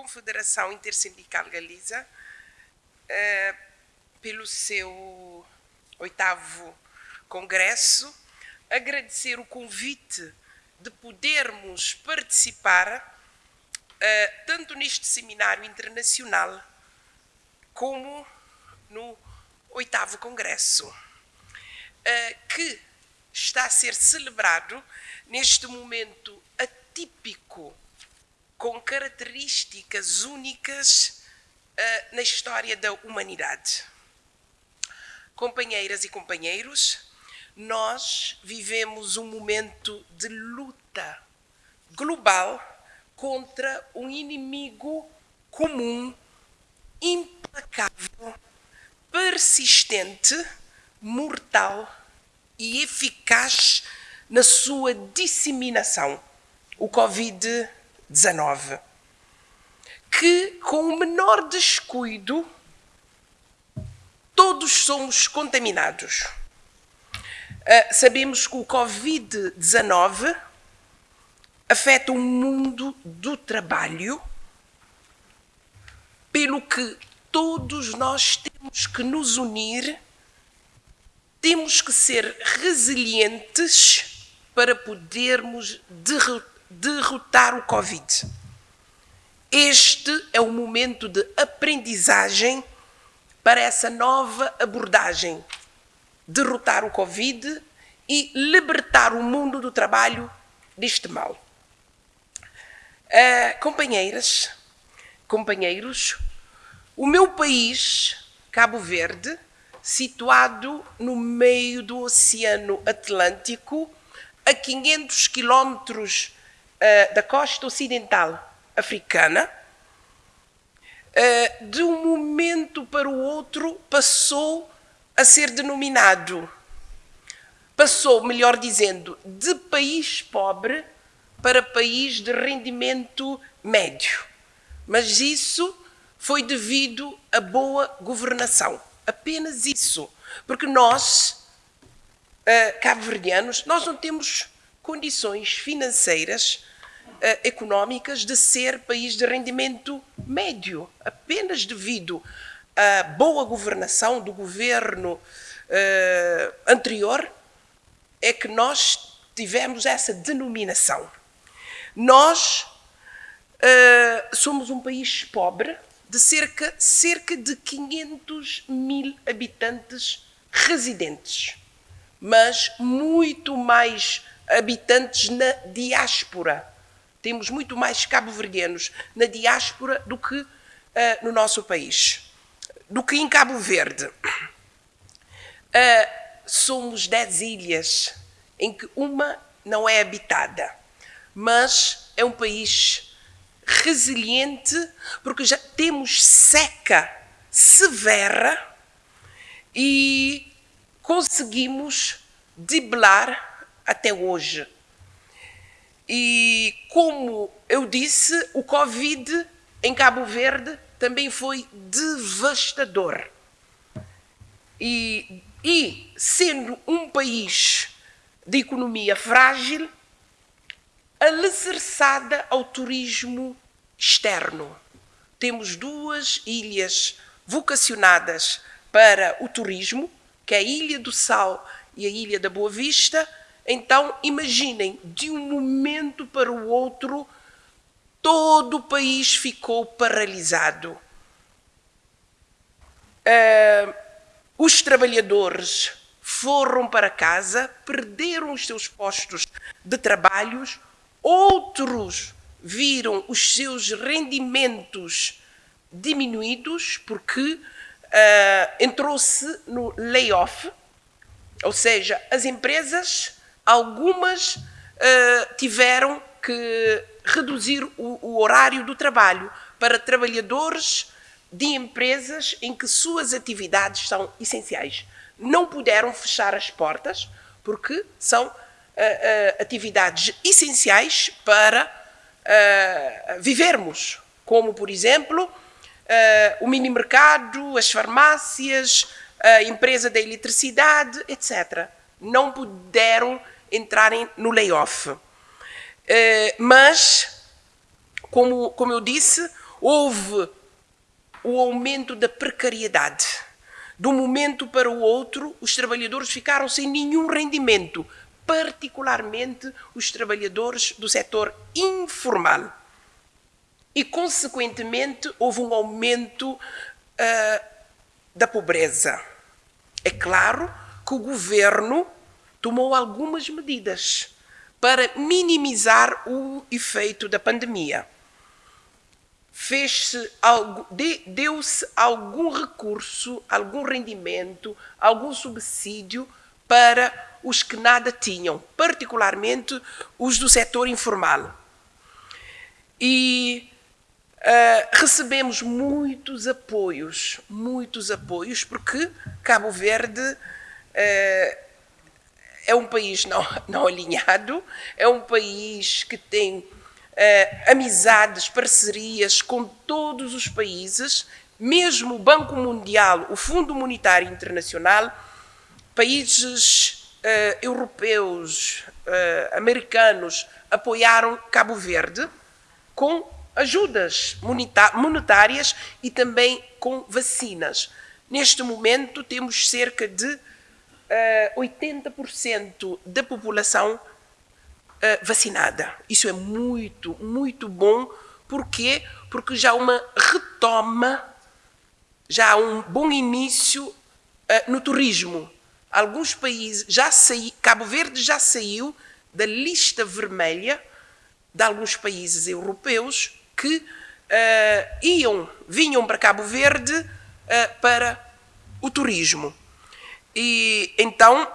Confederação Intersindical Galiza uh, pelo seu oitavo congresso, agradecer o convite de podermos participar uh, tanto neste seminário internacional como no oitavo congresso, uh, que está a ser celebrado neste momento atípico, com características únicas uh, na história da humanidade. Companheiras e companheiros, nós vivemos um momento de luta global contra um inimigo comum, implacável, persistente, mortal e eficaz na sua disseminação, o Covid-19, que com o menor descuido todos somos contaminados. Uh, sabemos que o Covid-19 afeta o mundo do trabalho, pelo que todos nós temos que nos unir temos que ser resilientes para podermos derrotar o Covid. Este é o momento de aprendizagem para essa nova abordagem. Derrotar o Covid e libertar o mundo do trabalho deste mal. Uh, companheiras, companheiros, o meu país, Cabo Verde, situado no meio do Oceano Atlântico, a 500 quilómetros uh, da costa ocidental africana, uh, de um momento para o outro passou a ser denominado, passou, melhor dizendo, de país pobre para país de rendimento médio. Mas isso foi devido à boa governação Apenas isso. Porque nós, uh, cabo-verdianos, nós não temos condições financeiras, económicas, de ser país de rendimento médio. Apenas devido à boa governação do governo uh, anterior é que nós tivemos essa denominação. Nós uh, somos um país pobre, de cerca, cerca de 500 mil habitantes residentes, mas muito mais habitantes na diáspora. Temos muito mais cabo-verdianos na diáspora do que uh, no nosso país, do que em Cabo Verde. Uh, somos 10 ilhas, em que uma não é habitada, mas é um país resiliente, porque já temos seca severa e conseguimos driblar até hoje. E como eu disse, o Covid em Cabo Verde também foi devastador. E, e sendo um país de economia frágil, alicerçada ao turismo externo. Temos duas ilhas vocacionadas para o turismo, que é a Ilha do Sal e a Ilha da Boa Vista. Então, imaginem, de um momento para o outro, todo o país ficou paralisado. Uh, os trabalhadores foram para casa, perderam os seus postos de trabalhos, outros viram os seus rendimentos diminuídos porque uh, entrou-se no layoff, ou seja, as empresas, algumas uh, tiveram que reduzir o, o horário do trabalho para trabalhadores de empresas em que suas atividades são essenciais. Não puderam fechar as portas porque são uh, uh, atividades essenciais para uh, vivermos, como, por exemplo, o mini mercado, as farmácias, a empresa da eletricidade, etc. Não puderam entrarem no layoff. Uh, mas, como, como eu disse, houve o aumento da precariedade. De um momento para o outro, os trabalhadores ficaram sem nenhum rendimento, particularmente os trabalhadores do setor informal. E, consequentemente, houve um aumento uh, da pobreza. É claro que o governo tomou algumas medidas para minimizar o efeito da pandemia. Deu-se algum recurso, algum rendimento, algum subsídio para os que nada tinham, particularmente os do setor informal. E uh, recebemos muitos apoios, muitos apoios, porque Cabo Verde uh, é um país não, não alinhado, é um país que tem uh, amizades, parcerias com todos os países, mesmo o Banco Mundial, o Fundo Monetário Internacional, países uh, europeus, uh, americanos apoiaram Cabo Verde com ajudas monetárias e também com vacinas. Neste momento temos cerca de 80% eh, da população uh, vacinada. Isso é muito, muito bom. Porquê? Porque já há uma retoma, já há um bom início uh, no turismo. Alguns países já saíram, Cabo Verde já saiu da lista vermelha de alguns países europeus que uh, iam, vinham para Cabo Verde para o turismo. E então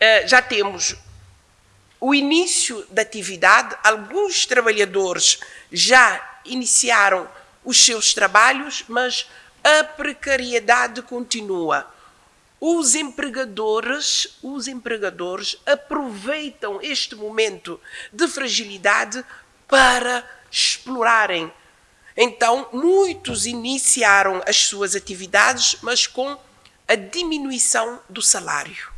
eh, já temos o início da atividade, alguns trabalhadores já iniciaram os seus trabalhos, mas a precariedade continua. Os empregadores, os empregadores aproveitam este momento de fragilidade para explorarem. Então, muitos iniciaram as suas atividades, mas com a diminuição do salário.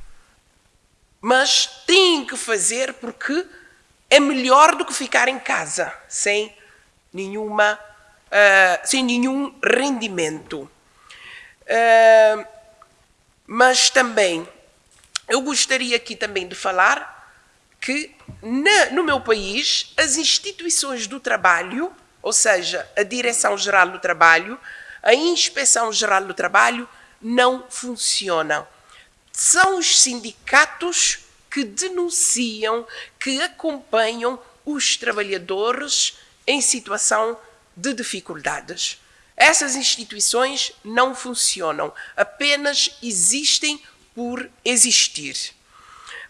Mas têm que fazer porque é melhor do que ficar em casa sem nenhuma uh, sem nenhum rendimento. Uh, mas também eu gostaria aqui também de falar que na, no meu país as instituições do trabalho, ou seja, a Direção-Geral do Trabalho, a Inspeção-Geral do Trabalho, não funcionam. São os sindicatos que denunciam, que acompanham os trabalhadores em situação de dificuldades. Essas instituições não funcionam, apenas existem por existir.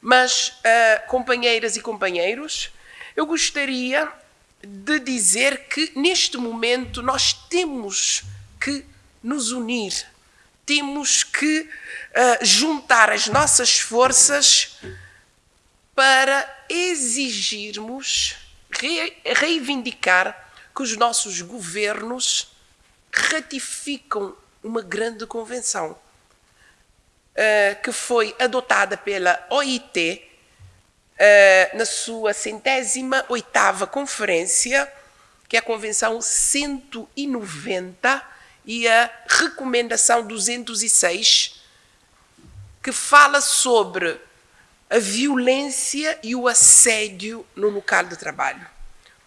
Mas, uh, companheiras e companheiros, eu gostaria de dizer que neste momento nós temos que nos unir temos que uh, juntar as nossas forças para exigirmos, re reivindicar que os nossos governos ratificam uma grande convenção uh, que foi adotada pela OIT uh, na sua centésima oitava conferência, que é a Convenção 190 e a recomendação 206, que fala sobre a violência e o assédio no local de trabalho.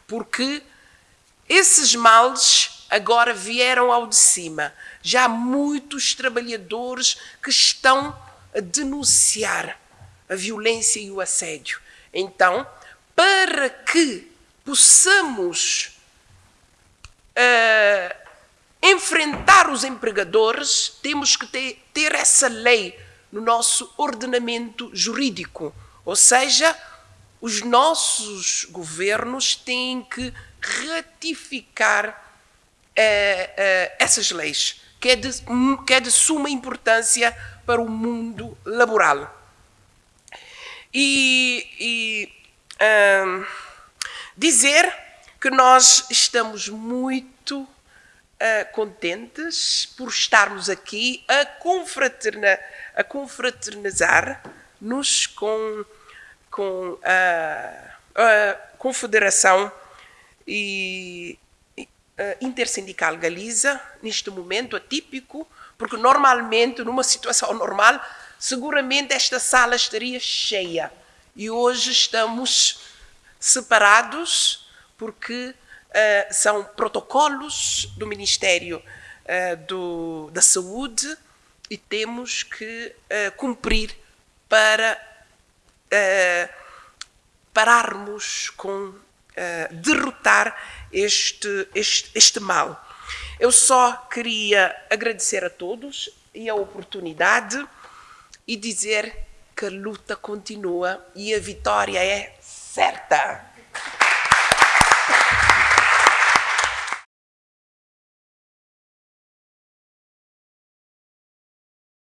Porque esses males agora vieram ao de cima. Já há muitos trabalhadores que estão a denunciar a violência e o assédio. Então, para que possamos uh, enfrentar os empregadores, temos que ter, ter essa lei no nosso ordenamento jurídico. Ou seja, os nossos governos têm que ratificar eh, eh, essas leis, que é, de, que é de suma importância para o mundo laboral. E, e dizer que nós estamos muito uh, contentes por estarmos aqui a, confraterna, a confraternizar-nos com, com a, a Confederação e, intersindical Galiza, neste momento atípico, porque normalmente, numa situação normal, seguramente esta sala estaria cheia. E hoje estamos separados porque uh, são protocolos do Ministério uh, do, da Saúde e temos que uh, cumprir para pararmos com derrotar este, este, este mal. Eu só queria agradecer a todos e a oportunidade e dizer que a luta continua e a vitória é certa.